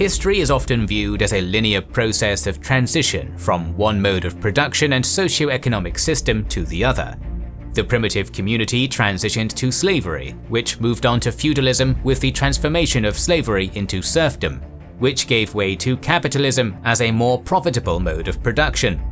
History is often viewed as a linear process of transition from one mode of production and socio-economic system to the other. The primitive community transitioned to slavery, which moved on to feudalism with the transformation of slavery into serfdom, which gave way to capitalism as a more profitable mode of production.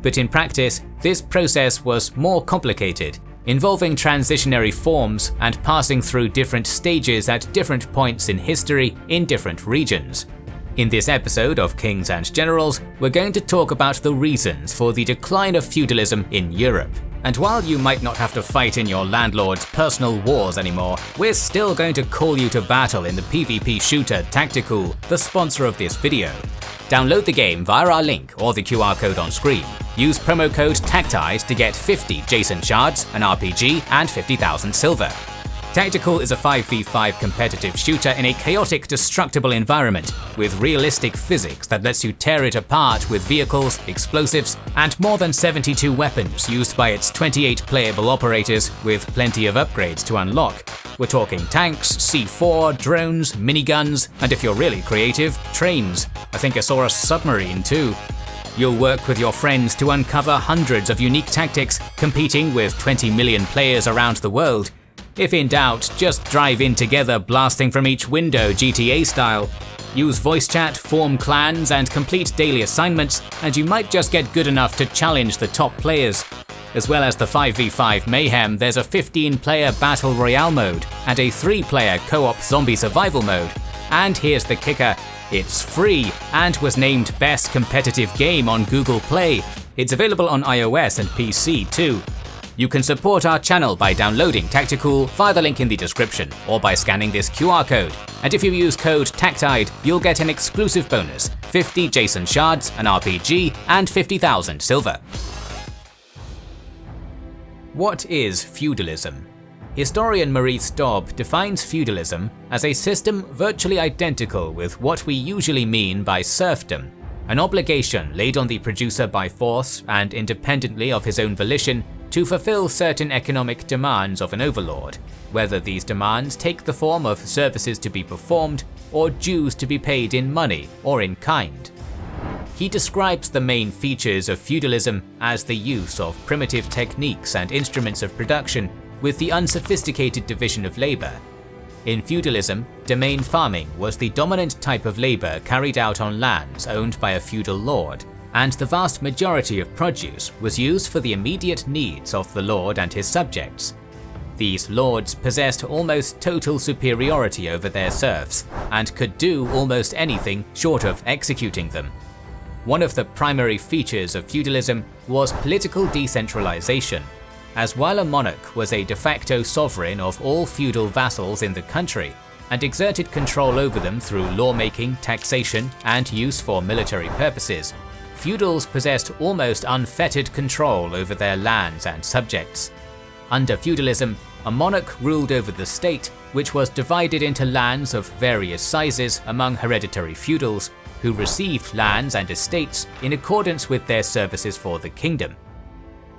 But in practice, this process was more complicated, involving transitionary forms and passing through different stages at different points in history in different regions. In this episode of Kings and Generals, we're going to talk about the reasons for the decline of feudalism in Europe. And while you might not have to fight in your landlord's personal wars anymore, we're still going to call you to battle in the PvP shooter Tacticool, the sponsor of this video. Download the game via our link or the QR code on screen. Use promo code TACTIED to get 50 Jason shards, an RPG, and 50,000 silver. Tacticool is a 5v5 competitive shooter in a chaotic, destructible environment, with realistic physics that lets you tear it apart with vehicles, explosives, and more than 72 weapons used by its 28 playable operators, with plenty of upgrades to unlock. We're talking tanks, C4, drones, miniguns, and if you're really creative, trains. I think I saw a submarine too. You'll work with your friends to uncover hundreds of unique tactics, competing with 20 million players around the world, if in doubt, just drive in together blasting from each window GTA style. Use voice chat, form clans, and complete daily assignments, and you might just get good enough to challenge the top players. As well as the 5v5 mayhem, there's a 15-player Battle Royale mode, and a 3-player co-op zombie survival mode. And here's the kicker, it's free, and was named Best Competitive Game on Google Play. It's available on iOS and PC too. You can support our channel by downloading Tacticool via the link in the description, or by scanning this QR code. And if you use code TACTIDE, you'll get an exclusive bonus, 50 Jason shards, an RPG, and 50,000 silver. What is feudalism? Historian Maurice Dobb defines feudalism as a system virtually identical with what we usually mean by serfdom, an obligation laid on the producer by force and independently of his own volition to fulfill certain economic demands of an overlord, whether these demands take the form of services to be performed or dues to be paid in money or in kind. He describes the main features of feudalism as the use of primitive techniques and instruments of production with the unsophisticated division of labour. In feudalism, domain farming was the dominant type of labour carried out on lands owned by a feudal lord, and the vast majority of produce was used for the immediate needs of the lord and his subjects. These lords possessed almost total superiority over their serfs, and could do almost anything short of executing them. One of the primary features of feudalism was political decentralization, as while a monarch was a de facto sovereign of all feudal vassals in the country, and exerted control over them through lawmaking, taxation, and use for military purposes, feudals possessed almost unfettered control over their lands and subjects. Under feudalism, a monarch ruled over the state, which was divided into lands of various sizes among hereditary feudals, who received lands and estates in accordance with their services for the kingdom.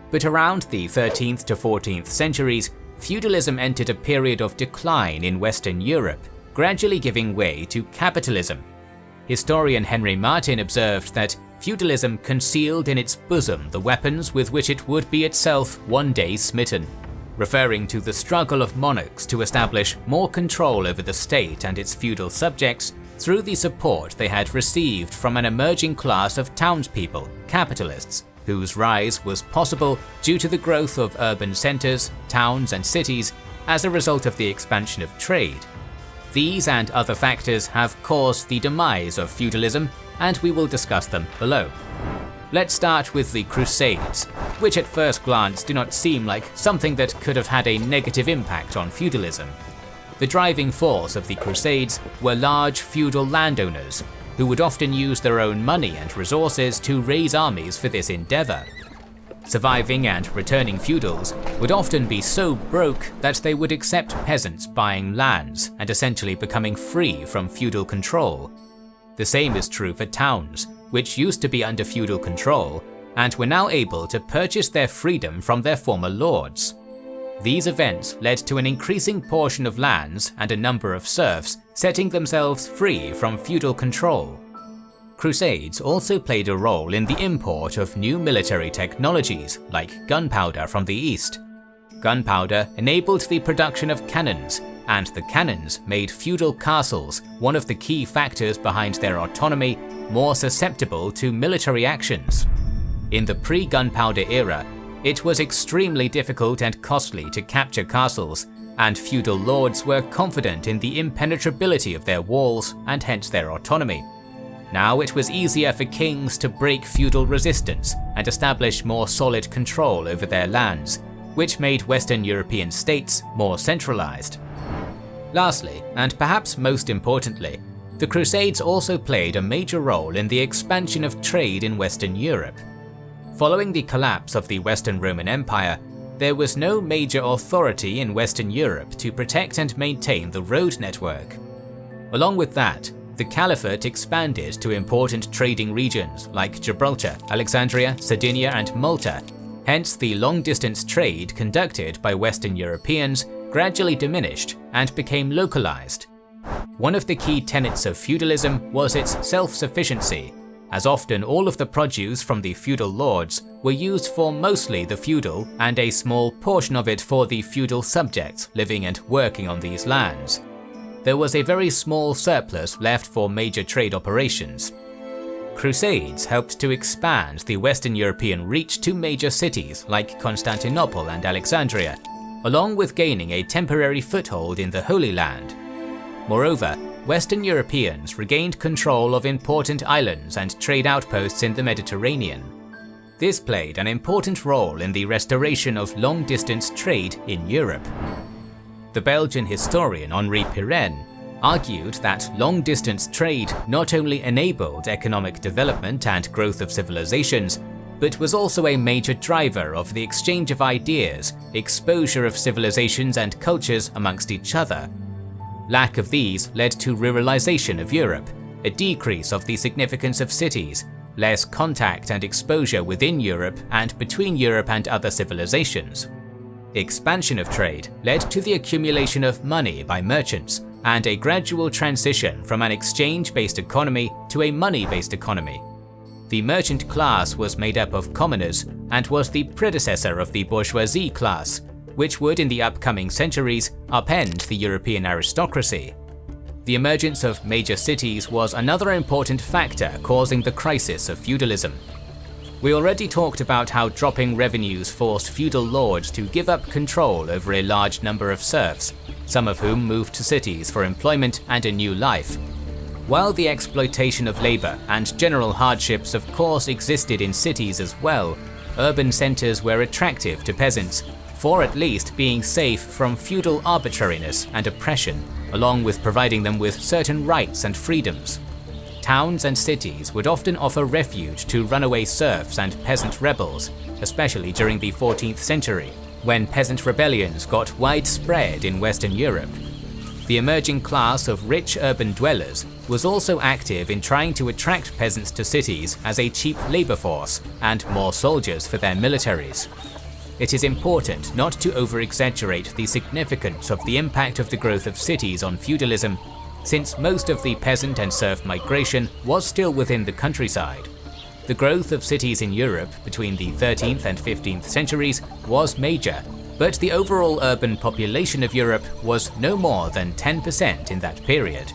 But around the 13th to 14th centuries, feudalism entered a period of decline in Western Europe, gradually giving way to capitalism. Historian Henry Martin observed that feudalism concealed in its bosom the weapons with which it would be itself one day smitten, referring to the struggle of monarchs to establish more control over the state and its feudal subjects through the support they had received from an emerging class of townspeople, capitalists, whose rise was possible due to the growth of urban centres, towns and cities as a result of the expansion of trade. These and other factors have caused the demise of feudalism and we will discuss them below. Let's start with the Crusades, which at first glance do not seem like something that could have had a negative impact on feudalism. The driving force of the Crusades were large feudal landowners, who would often use their own money and resources to raise armies for this endeavour. Surviving and returning feudals would often be so broke that they would accept peasants buying lands and essentially becoming free from feudal control, the same is true for towns, which used to be under feudal control, and were now able to purchase their freedom from their former lords. These events led to an increasing portion of lands and a number of serfs setting themselves free from feudal control. Crusades also played a role in the import of new military technologies like gunpowder from the east. Gunpowder enabled the production of cannons, and the cannons made feudal castles, one of the key factors behind their autonomy, more susceptible to military actions. In the pre-gunpowder era, it was extremely difficult and costly to capture castles, and feudal lords were confident in the impenetrability of their walls and hence their autonomy. Now it was easier for kings to break feudal resistance and establish more solid control over their lands, which made Western European states more centralized. Lastly, and perhaps most importantly, the Crusades also played a major role in the expansion of trade in Western Europe. Following the collapse of the Western Roman Empire, there was no major authority in Western Europe to protect and maintain the road network. Along with that, the Caliphate expanded to important trading regions like Gibraltar, Alexandria, Sardinia and Malta, hence the long-distance trade conducted by Western Europeans gradually diminished and became localized. One of the key tenets of feudalism was its self-sufficiency, as often all of the produce from the feudal lords were used for mostly the feudal and a small portion of it for the feudal subjects living and working on these lands. There was a very small surplus left for major trade operations. Crusades helped to expand the Western European reach to major cities like Constantinople and Alexandria, along with gaining a temporary foothold in the Holy Land. Moreover, Western Europeans regained control of important islands and trade outposts in the Mediterranean. This played an important role in the restoration of long-distance trade in Europe. The Belgian historian Henri Pirenne argued that long-distance trade not only enabled economic development and growth of civilizations, but was also a major driver of the exchange of ideas, exposure of civilizations and cultures amongst each other. Lack of these led to ruralization of Europe, a decrease of the significance of cities, less contact and exposure within Europe and between Europe and other civilizations. Expansion of trade led to the accumulation of money by merchants and a gradual transition from an exchange-based economy to a money-based economy. The merchant class was made up of commoners and was the predecessor of the bourgeoisie class, which would in the upcoming centuries upend the European aristocracy. The emergence of major cities was another important factor causing the crisis of feudalism. We already talked about how dropping revenues forced feudal lords to give up control over a large number of serfs, some of whom moved to cities for employment and a new life. While the exploitation of labour and general hardships of course existed in cities as well, urban centres were attractive to peasants, for at least being safe from feudal arbitrariness and oppression, along with providing them with certain rights and freedoms. Towns and cities would often offer refuge to runaway serfs and peasant rebels, especially during the 14th century, when peasant rebellions got widespread in Western Europe the emerging class of rich urban dwellers was also active in trying to attract peasants to cities as a cheap labour force and more soldiers for their militaries. It is important not to over-exaggerate the significance of the impact of the growth of cities on feudalism, since most of the peasant and serf migration was still within the countryside. The growth of cities in Europe between the 13th and 15th centuries was major but the overall urban population of Europe was no more than 10% in that period.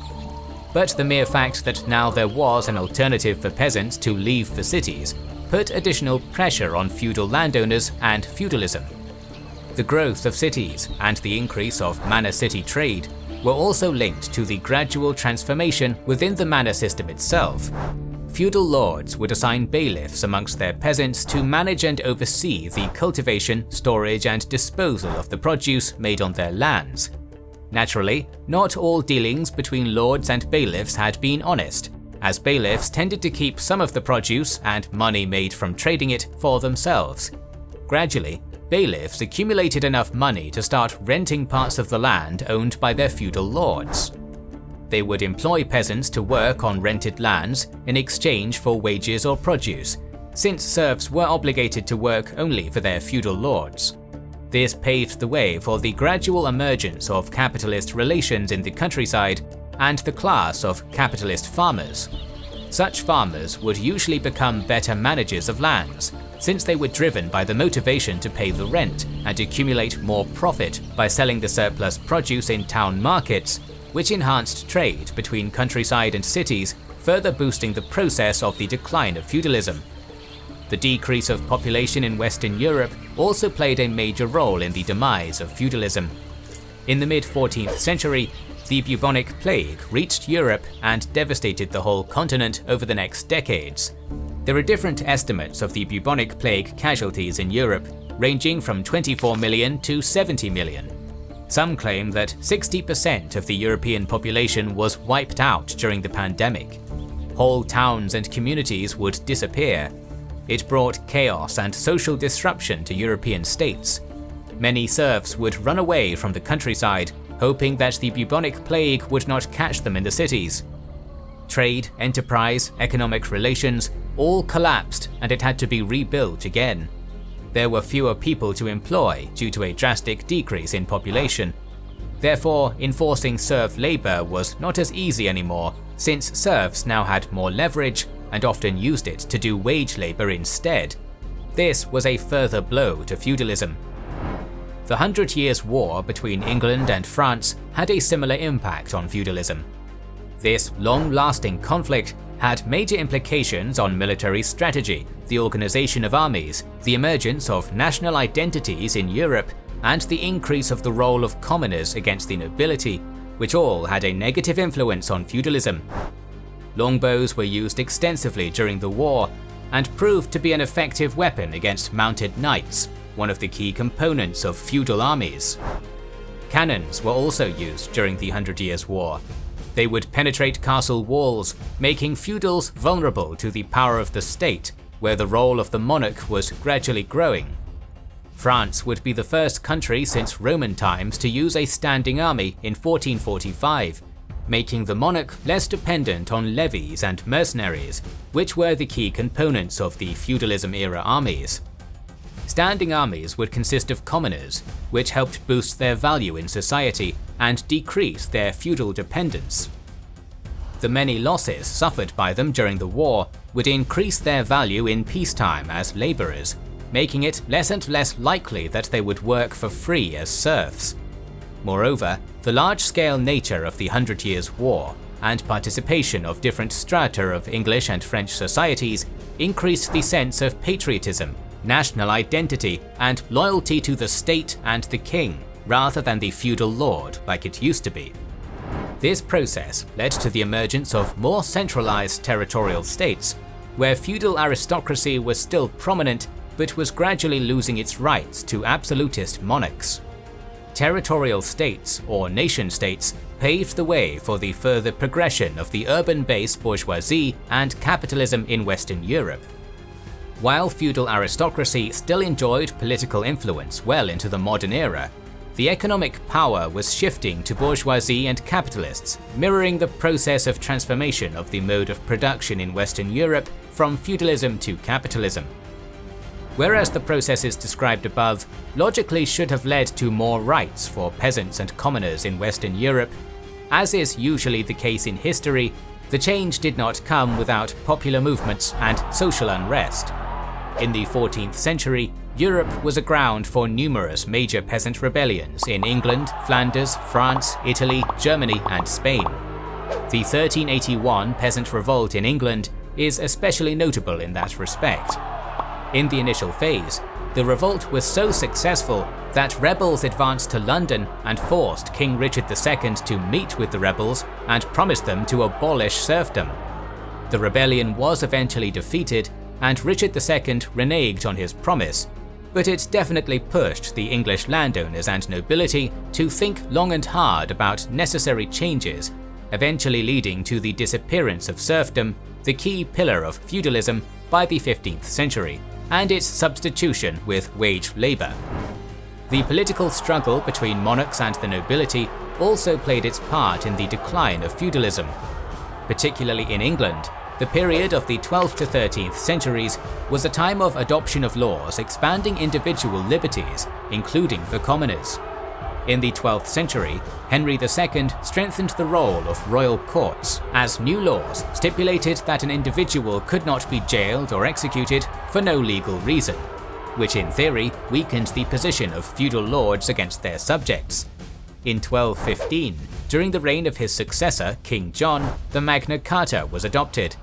But the mere fact that now there was an alternative for peasants to leave the cities put additional pressure on feudal landowners and feudalism. The growth of cities and the increase of manor city trade were also linked to the gradual transformation within the manor system itself, feudal lords would assign bailiffs amongst their peasants to manage and oversee the cultivation, storage and disposal of the produce made on their lands. Naturally, not all dealings between lords and bailiffs had been honest, as bailiffs tended to keep some of the produce and money made from trading it for themselves. Gradually, bailiffs accumulated enough money to start renting parts of the land owned by their feudal lords. They would employ peasants to work on rented lands in exchange for wages or produce, since serfs were obligated to work only for their feudal lords. This paved the way for the gradual emergence of capitalist relations in the countryside and the class of capitalist farmers. Such farmers would usually become better managers of lands, since they were driven by the motivation to pay the rent and accumulate more profit by selling the surplus produce in town markets, which enhanced trade between countryside and cities, further boosting the process of the decline of feudalism. The decrease of population in Western Europe also played a major role in the demise of feudalism. In the mid-14th century, the bubonic plague reached Europe and devastated the whole continent over the next decades. There are different estimates of the bubonic plague casualties in Europe, ranging from 24 million to 70 million. Some claim that 60% of the European population was wiped out during the pandemic. Whole towns and communities would disappear. It brought chaos and social disruption to European states. Many serfs would run away from the countryside hoping that the bubonic plague would not catch them in the cities. Trade, enterprise, economic relations all collapsed and it had to be rebuilt again. There were fewer people to employ due to a drastic decrease in population. Therefore, enforcing serf labour was not as easy anymore since serfs now had more leverage and often used it to do wage labour instead. This was a further blow to feudalism the Hundred Years' War between England and France had a similar impact on feudalism. This long-lasting conflict had major implications on military strategy, the organization of armies, the emergence of national identities in Europe, and the increase of the role of commoners against the nobility, which all had a negative influence on feudalism. Longbows were used extensively during the war, and proved to be an effective weapon against mounted knights, one of the key components of feudal armies. Cannons were also used during the Hundred Years' War. They would penetrate castle walls, making feudals vulnerable to the power of the state, where the role of the monarch was gradually growing. France would be the first country since Roman times to use a standing army in 1445, making the monarch less dependent on levies and mercenaries, which were the key components of the feudalism-era armies. Standing armies would consist of commoners, which helped boost their value in society and decrease their feudal dependence. The many losses suffered by them during the war would increase their value in peacetime as labourers, making it less and less likely that they would work for free as serfs. Moreover, the large-scale nature of the Hundred Years' War and participation of different strata of English and French societies increased the sense of patriotism national identity, and loyalty to the state and the king, rather than the feudal lord like it used to be. This process led to the emergence of more centralized territorial states, where feudal aristocracy was still prominent but was gradually losing its rights to absolutist monarchs. Territorial states, or nation-states, paved the way for the further progression of the urban-based bourgeoisie and capitalism in Western Europe. While feudal aristocracy still enjoyed political influence well into the modern era, the economic power was shifting to bourgeoisie and capitalists, mirroring the process of transformation of the mode of production in Western Europe from feudalism to capitalism. Whereas the processes described above logically should have led to more rights for peasants and commoners in Western Europe, as is usually the case in history, the change did not come without popular movements and social unrest. In the 14th century, Europe was a ground for numerous major peasant rebellions in England, Flanders, France, Italy, Germany and Spain. The 1381 peasant revolt in England is especially notable in that respect. In the initial phase, the revolt was so successful that rebels advanced to London and forced King Richard II to meet with the rebels and promised them to abolish serfdom. The rebellion was eventually defeated and Richard II reneged on his promise, but it definitely pushed the English landowners and nobility to think long and hard about necessary changes, eventually leading to the disappearance of serfdom, the key pillar of feudalism, by the 15th century, and its substitution with wage labour. The political struggle between monarchs and the nobility also played its part in the decline of feudalism. Particularly in England, The period of the 12th to 13th centuries was a time of adoption of laws expanding individual liberties, including for commoners. In the 12th century, Henry II strengthened the role of royal courts, as new laws stipulated that an individual could not be jailed or executed for no legal reason, which in theory weakened the position of feudal lords against their subjects. In 1215, during the reign of his successor, King John, the Magna Carta was adopted.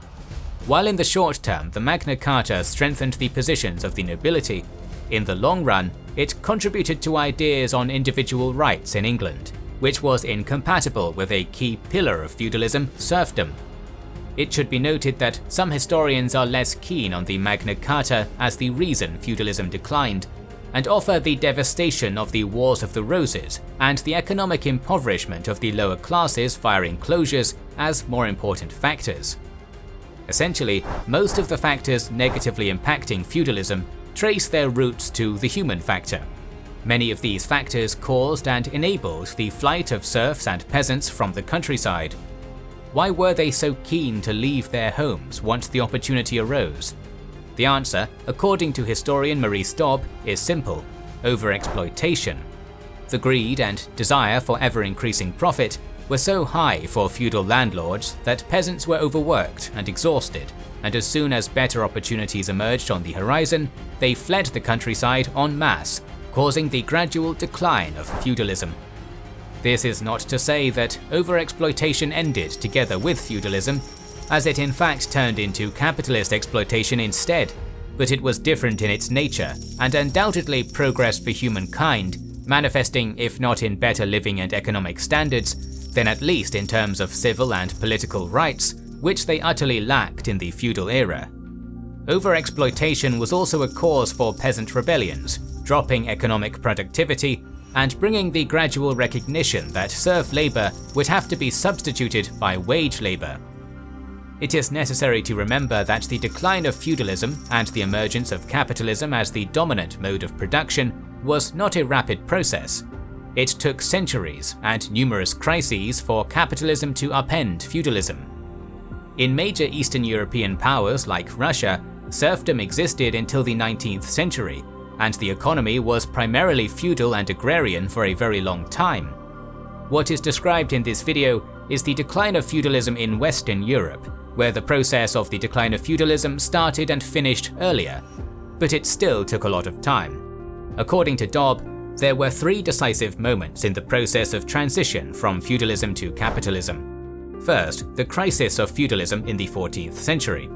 While in the short term the Magna Carta strengthened the positions of the nobility, in the long run it contributed to ideas on individual rights in England, which was incompatible with a key pillar of feudalism, serfdom. It should be noted that some historians are less keen on the Magna Carta as the reason feudalism declined, and offer the devastation of the Wars of the Roses and the economic impoverishment of the lower classes via enclosures as more important factors. Essentially, most of the factors negatively impacting feudalism trace their roots to the human factor. Many of these factors caused and enabled the flight of serfs and peasants from the countryside. Why were they so keen to leave their homes once the opportunity arose? The answer, according to historian Maurice Dobb, is simple overexploitation. The greed and desire for ever increasing profit were so high for feudal landlords that peasants were overworked and exhausted, and as soon as better opportunities emerged on the horizon, they fled the countryside en masse, causing the gradual decline of feudalism. This is not to say that overexploitation ended together with feudalism, as it in fact turned into capitalist exploitation instead, but it was different in its nature and undoubtedly progress for humankind, manifesting if not in better living and economic standards, then at least in terms of civil and political rights, which they utterly lacked in the feudal era. Overexploitation was also a cause for peasant rebellions, dropping economic productivity and bringing the gradual recognition that serf labour would have to be substituted by wage labour. It is necessary to remember that the decline of feudalism and the emergence of capitalism as the dominant mode of production was not a rapid process. It took centuries and numerous crises for capitalism to upend feudalism. In major Eastern European powers like Russia, serfdom existed until the 19th century, and the economy was primarily feudal and agrarian for a very long time. What is described in this video is the decline of feudalism in Western Europe, where the process of the decline of feudalism started and finished earlier, but it still took a lot of time. According to Dobb, there were three decisive moments in the process of transition from feudalism to capitalism. First, the crisis of feudalism in the 14th century.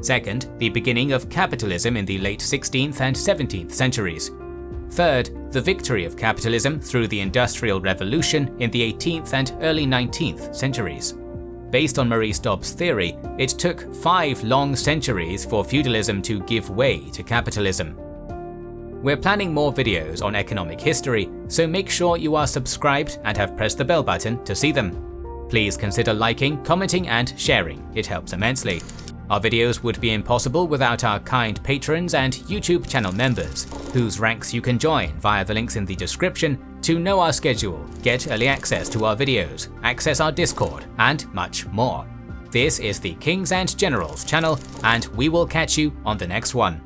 Second, the beginning of capitalism in the late 16th and 17th centuries. Third, the victory of capitalism through the Industrial Revolution in the 18th and early 19th centuries. Based on Maurice Dobb's theory, it took five long centuries for feudalism to give way to capitalism. We're planning more videos on economic history, so make sure you are subscribed and have pressed the bell button to see them. Please consider liking, commenting and sharing, it helps immensely. Our videos would be impossible without our kind patrons and YouTube channel members, whose ranks you can join via the links in the description to know our schedule, get early access to our videos, access our Discord, and much more. This is the Kings and Generals channel, and we will catch you on the next one.